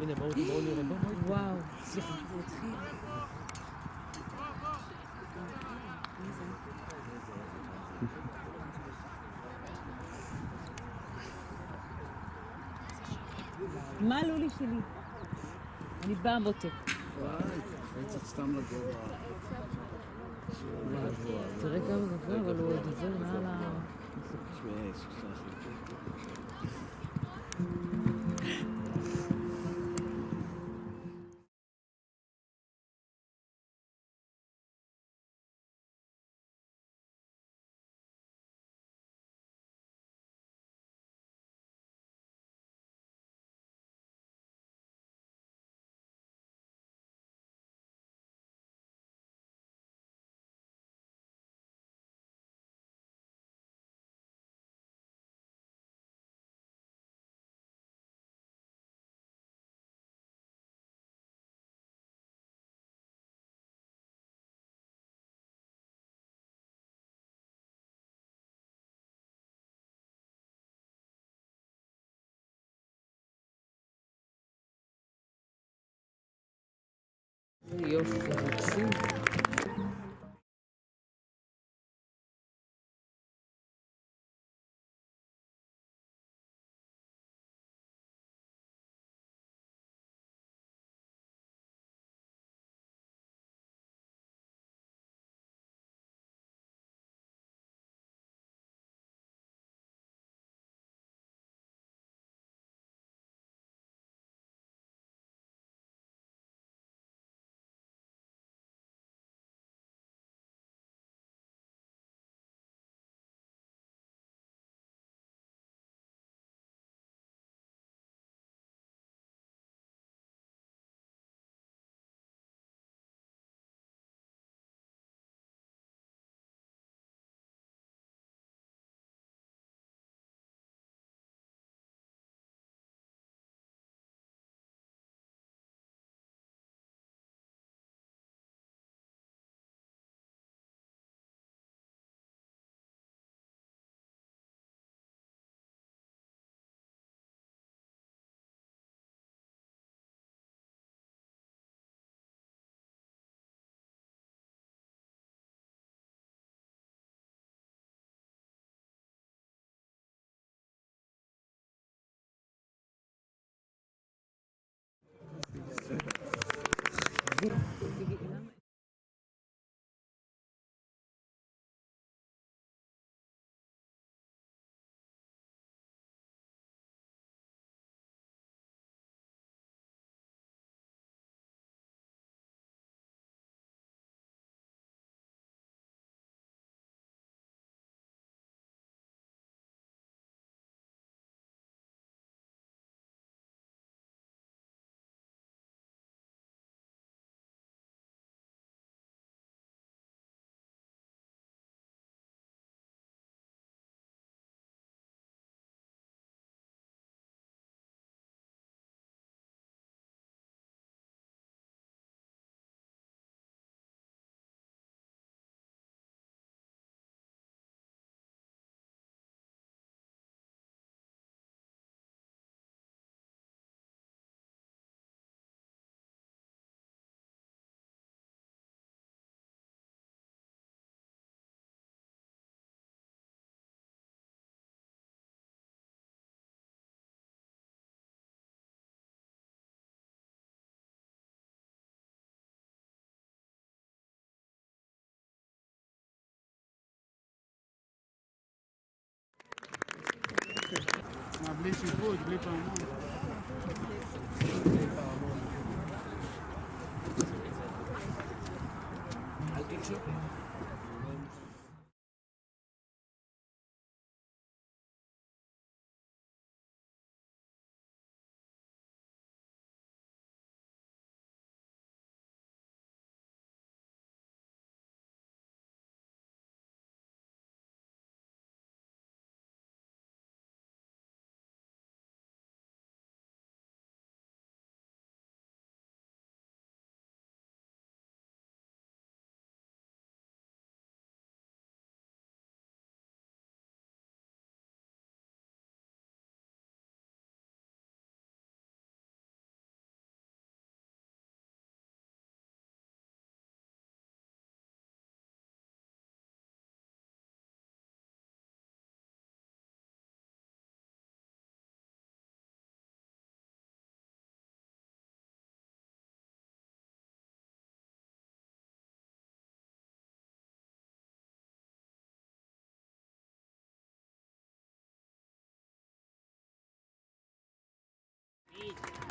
הנה, בואו בואו נראה. בואו, בואו. וואו, סליחה, זה התחיל. מה לולי שלי? אני באה מותק. קפצת סתם לגובה. תראה כמה גבוה, אבל הוא עוד עובר מעל ה... תשמעי, סליחה. E eu fiz assim. Good. מה, בלי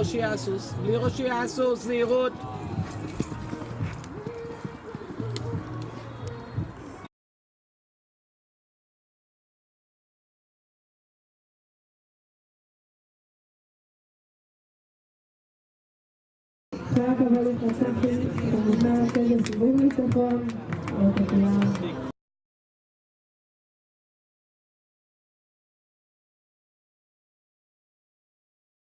ראשי הסוס, בלי ראשי הסוס, זהירות. אחרי הקבלת